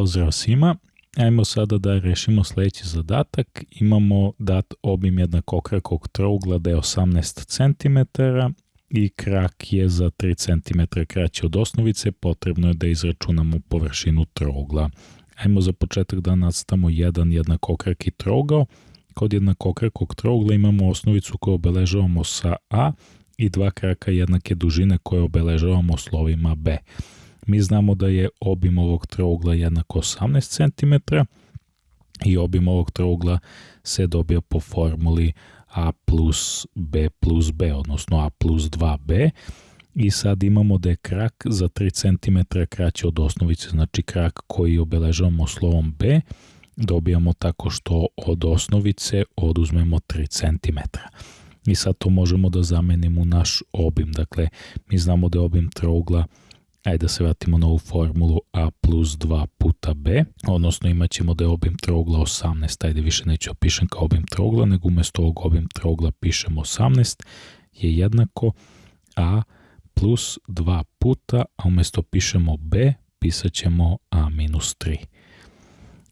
Pozdrav svima. Ajmo sada da rešimo sledeći zadatak. Imamo dat obim jednako okrakog trougla da je 18 cm i krak je za 3 cm kraći od osnovice. Potrebno je da izračunamo površinu trougla. Ajmo za početak da nastamo jedan jednakokraki trougao. Kod jednakokrakog trougla imamo osnovicu koju obeležavamo sa A i dva kraka jednake dužine koje obeležavamo slovima B. Mi znamo da je obim ovog trougla jednako 18 cm i obim ovog trougla se dobija po formuli a plus b plus b, odnosno a plus 2b. I sad imamo da je krak za 3 cm kraći od osnovice, znači krak koji obeležavamo slovom b, dobijamo tako što od osnovice oduzmemo 3 cm. I sad to možemo da zamenimo u naš obim. Dakle, mi znamo da je obim trougla Ajde da se vratimo na ovu formulu a plus 2 puta b, odnosno imat ćemo da je obim trougla 18, ajde više neću opišem kao obim trougla, nego umesto ovog obim trougla pišemo 18, je jednako a plus 2 puta, a umesto pišemo b, pisat ćemo a minus 3.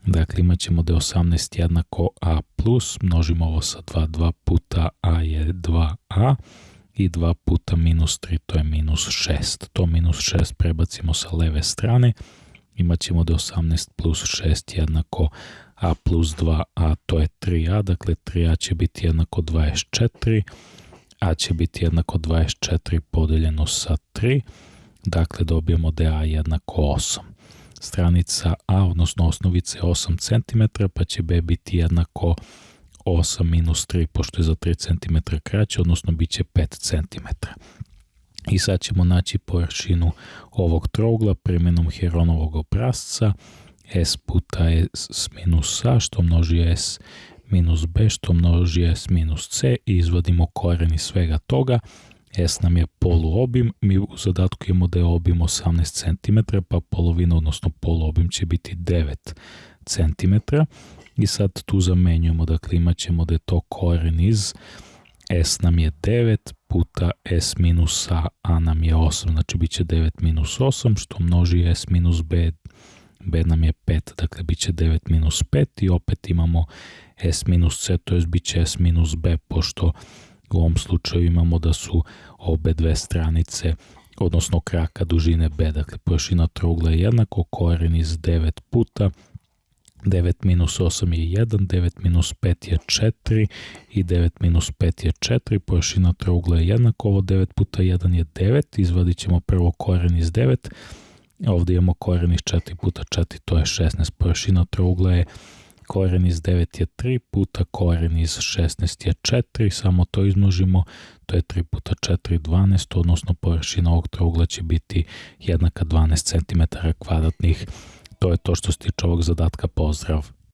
Dakle, imat ćemo da je 18 jednako a plus, množimo ovo sa 2, 2 puta a je 2a, i 2 puta minus 3, to je minus 6. To minus 6 prebacimo sa leve strane, imat ćemo da 18 plus 6 jednako a plus 2a, to je 3a, dakle 3a će biti jednako 24, a će biti jednako 24 podeljeno sa 3, dakle dobijemo da a jednako 8. Stranica a, odnosno osnovica je 8 cm, pa će b biti jednako 8 minus 3, pošto je za 3 cm kraće, odnosno bit će 5 cm. I sad ćemo naći površinu ovog trougla primjenom Heronovog obrazca s puta s minus a, što množi s minus b, što množi s minus c i izvadimo koren iz svega toga. S nam je poluobim, mi u zadatku imamo da je obim 18 cm, pa polovina, odnosno poluobim će biti 9 cm. I sad tu zamenjujemo, dakle imat ćemo da je to koren iz s nam je 9 puta s minus a, a nam je 8, znači bit će 9 minus 8, što množi s minus b, b nam je 5, dakle bit će 9 minus 5 i opet imamo s minus c, to je bit će s minus b, pošto u ovom slučaju imamo da su obe dve stranice odnosno kraka dužine b, dakle površina trougla je jednako, koren iz 9 puta 9 minus 8 je 1, 9 minus 5 je 4 i 9 minus 5 je 4, površina trougla je jednako, ovo 9 puta 1 je 9, izvadit ćemo prvo koren iz 9, ovdje imamo koren iz 4 puta 4, to je 16, površina trougla je koren iz 9 je 3 puta koren iz 16 je 4, samo to izmnožimo, to je 3 puta 4 12, odnosno površina ovog trougla će biti jednaka 12 cm kvadratnih To je to što se tiče ovog zadatka. Pozdrav!